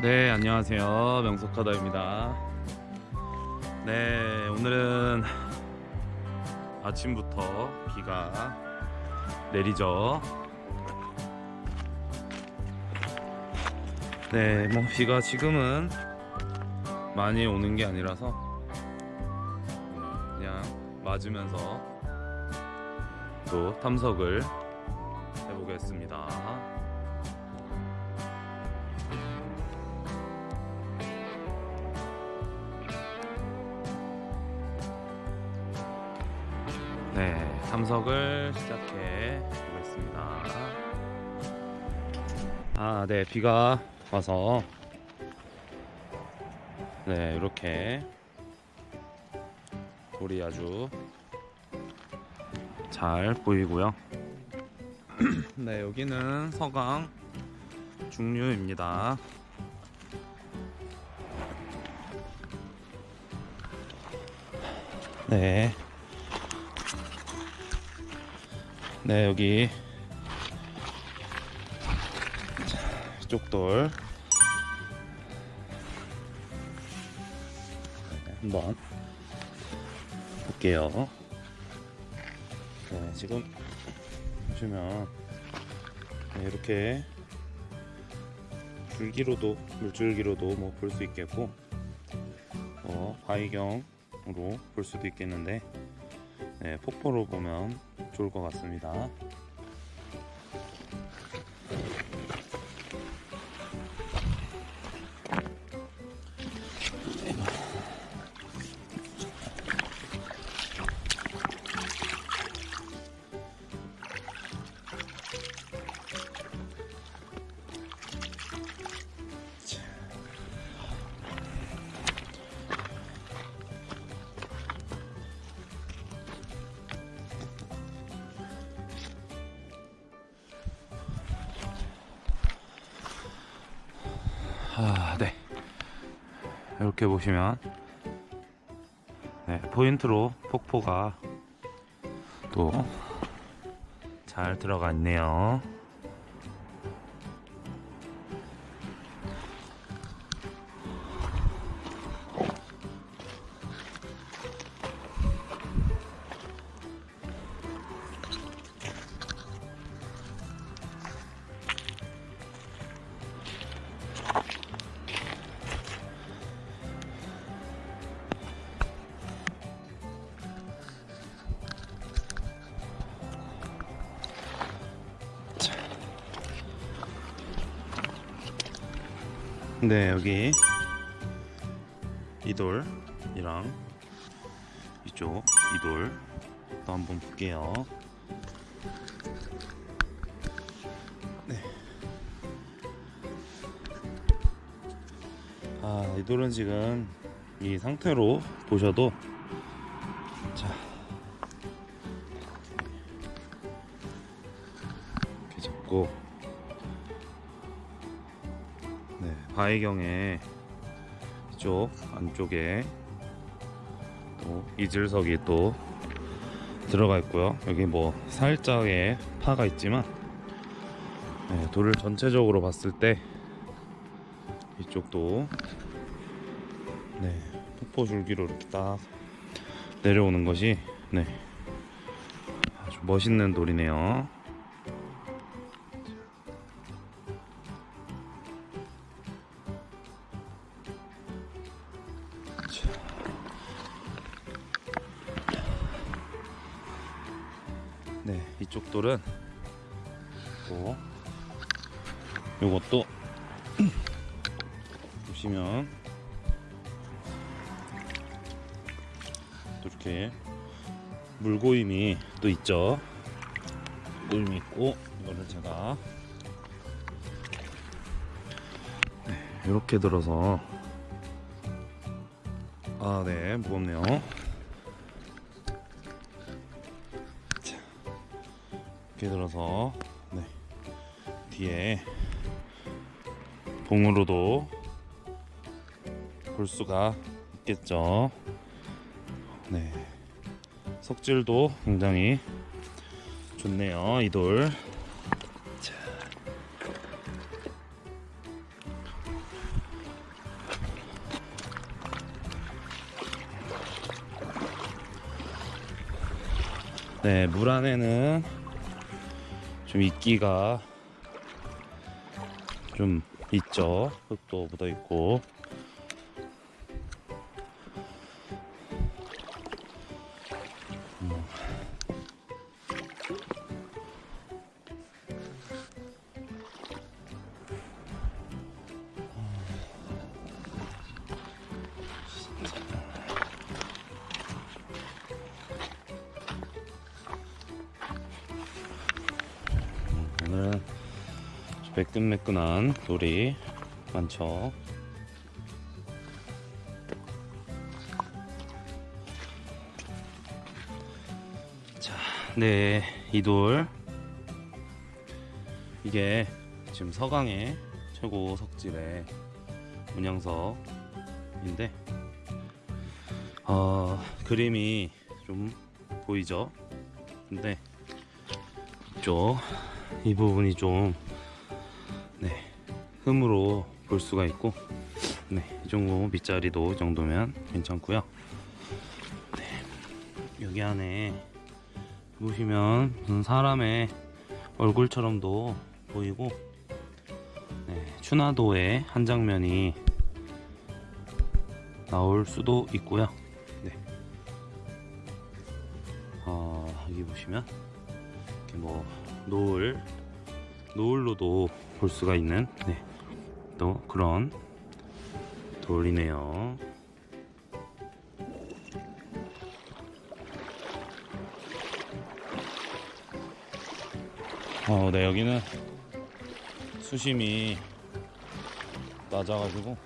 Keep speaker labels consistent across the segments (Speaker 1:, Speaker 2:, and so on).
Speaker 1: 네 안녕하세요. 명석하다입니다. 네 오늘은 아침부터 비가 내리죠. 네뭐 비가 지금은 많이 오는 게 아니라서 그냥 맞으면서 또 탐석을 해보겠습니다 네, 탐석을 시작해 보겠습니다. 아, 네, 비가 와서 네, 이렇게 돌이 아주 잘 보이고요. 네, 여기는 서강 중류입니다. 네. 네 여기. 자, 이쪽 돌. 네, 한번 볼게요. 네 지금 보시면 네, 이렇게 줄기로도 물줄기로도 뭐 볼 수 있겠고 어, 바위경으로 볼 수도 있겠는데 네, 폭포로 보면 좋을 것 같습니다. 아, 네. 이렇게 보시면 네, 포인트로 폭포가 또 잘 들어가 있네요. 네, 여기 이돌이랑 이쪽 이돌 또 한번 볼게요. 네. 아, 이돌은 지금 이 상태로 보셔도 바위경에 이쪽 안쪽에 또 이질석이 또 들어가 있고요. 여기 뭐 살짝의 파가 있지만 네, 돌을 전체적으로 봤을 때 이쪽도 네, 폭포 줄기로 이렇게 딱 내려오는 것이 네, 아주 멋있는 돌이네요. 돌은 또 요것도 보시면 또 이렇게 물고임이 또 있죠. 물고임이 있고 이거를 제가 네, 이렇게 들어서 아, 네, 무겁네요. 깊게 들어서 네. 뒤에 봉으로도 볼 수가 있겠죠 네 석질도 굉장히 좋네요 이돌 네, 물 안에는 좀 이끼가 좀 있죠. 흙도 묻어 있고. 매끈매끈한 돌이 많죠. 자, 네, 이 돌. 이게 지금 서강의 최고 석질의 문양석인데, 어, 그림이 좀 보이죠? 근데 이쪽 이 부분이 좀 네, 흠으로 볼 수가 있고 네, 이 정도 밑자리도 이 정도면 괜찮고요. 네, 여기 안에 보시면 무슨 사람의 얼굴처럼도 보이고 네, 추나도의 한 장면이 나올 수도 있고요. 네. 어, 여기 보시면 이렇게 뭐 노을 노을로도 볼 수가 있는 네, 또 그런 돌이네요. 어, 네 여기는 수심이 낮아가지고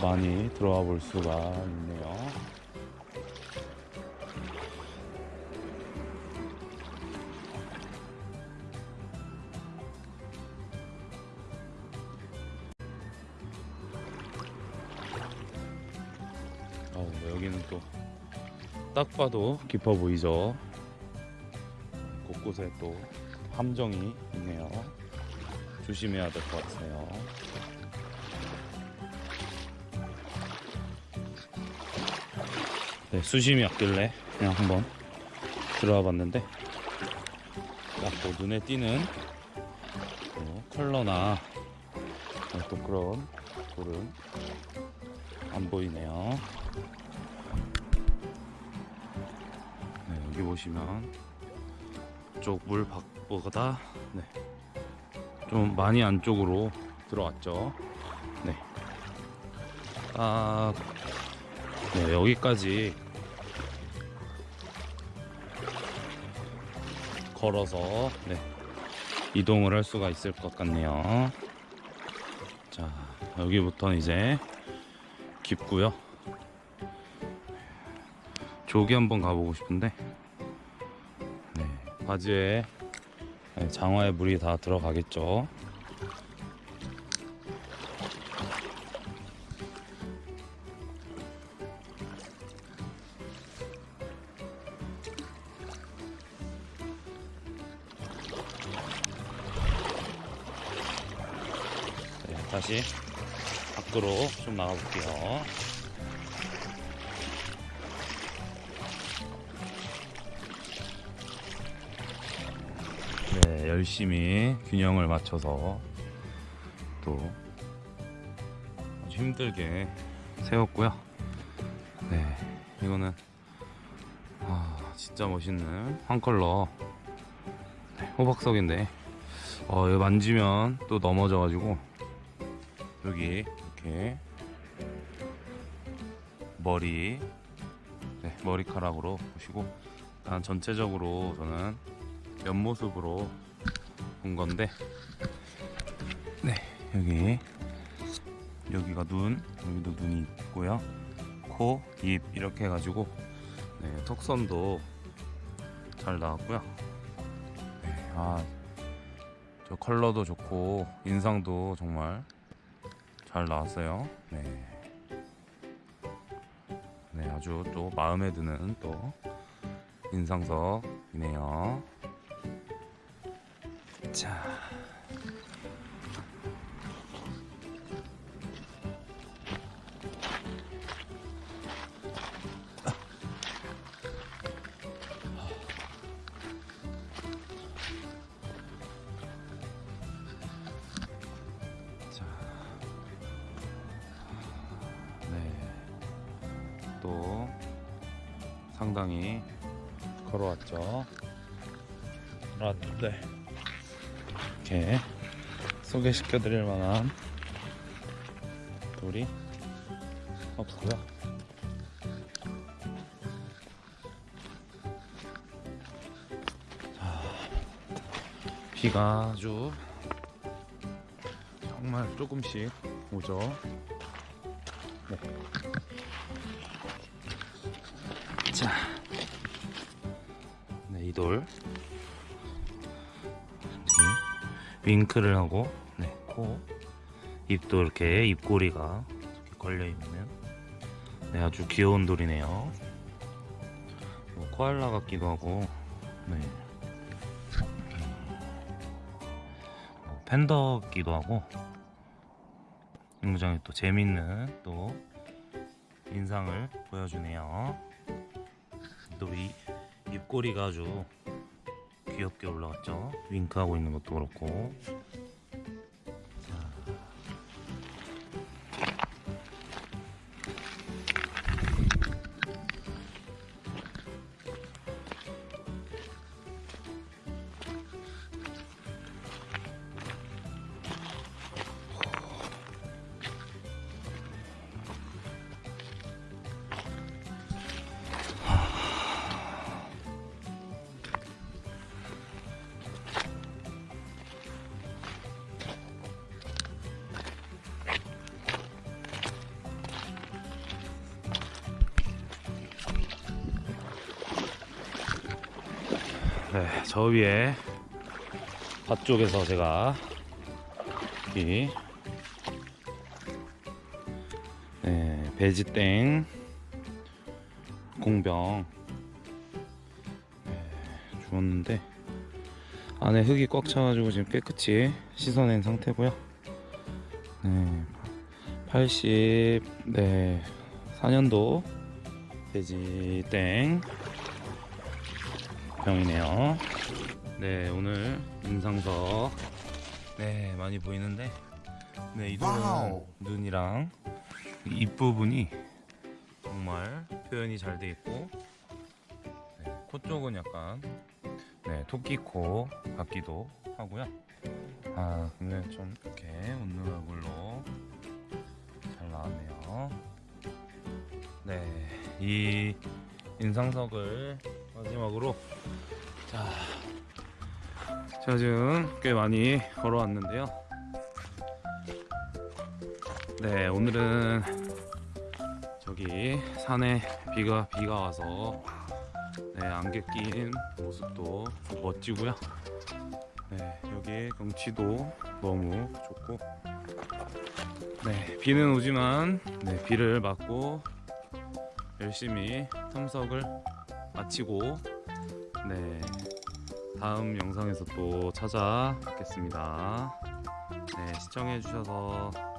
Speaker 1: 많이 들어와 볼 수가 있네요. 딱 봐도 깊어 보이죠. 곳곳에 또 함정이 있네요. 조심해야 될 것 같아요. 네, 수심이 없길래 그냥 한번 들어와 봤는데 딱뭐 눈에 띄는 또 컬러나 네, 또 그런 돌은 안 보이네요. 여기 보시면 쪽물 밖보다 네, 좀 많이 안쪽으로 들어왔죠. 네. 딱 네, 여기까지 걸어서 네, 이동을 할 수가 있을 것 같네요. 자, 여기부터는 이제 깊고요. 저기 한번 가보고 싶은데, 네, 바지에 네, 장화에 물이 다 들어가겠죠. 네, 다시 밖으로 좀 나가볼게요. 열심히 균형을 맞춰서 또 힘들게 세웠고요. 네, 이거는 아, 진짜 멋있는 한 컬러 네, 호박석인데 어, 이거 만지면 또 넘어져 가지고 여기 이렇게 머리 네, 머리카락으로 보시고 일단 전체적으로 저는 옆모습으로 본 건데. 네. 여기 여기가 눈 여기도 눈이 있고요. 코, 입 이렇게 해가지고 네, 턱선도 잘 나왔고요. 네, 아, 저 컬러도 좋고 인상도 정말 잘 나왔어요. 네. 네 아주 또 마음에 드는 또 인상석이네요 자. 자. 네. 또 상당히 걸어왔죠. 아, 네. 이렇게 소개시켜 드릴 만한 돌이 없고요. 자, 비가 아주 정말 조금씩 오죠. 네. 자, 네, 이 돌. 윙크를 하고, 네, 코. 입도 이렇게 입꼬리가 이렇게 걸려 있는, 네, 아주 귀여운 돌이네요. 뭐, 코알라 같기도 하고, 네. 뭐, 팬더 같기도 하고, 굉장히 또 재밌는 또 인상을 보여주네요. 또 이 입꼬리가 아주 귀엽게 올라왔죠. 윙크하고 있는 것도 그렇고. 저 위에 밭 쪽에서 제가 이 네, 배지땡 공병 네, 주웠는데 안에 흙이 꽉 차가지고 지금 깨끗이 씻어낸 상태고요. 네, 80, 네, 4년도 돼지땡 병이네요. 네, 오늘 인상석 네 많이 보이는데 네
Speaker 2: 와우.
Speaker 1: 눈이랑 입 부분이 정말 표현이 잘 돼 있고 네, 코 쪽은 약간 네 토끼 코 같기도 하고요. 아 근데 좀 이렇게 웃는 얼굴로 잘 나왔네요. 네, 이 인상석을 마지막으로 자, 제가 지금 꽤 많이 걸어왔는데요. 네, 오늘은 저기 산에 비가 비가 와서 네, 안개 낀 모습도 멋지고요. 네, 여기 경치도 너무 좋고 네, 비는 오지만 네, 비를 맞고 열심히 탐석을 마치고 네 다음 영상에서 또 찾아뵙겠습니다. 네 시청해 주셔서 감사합니다.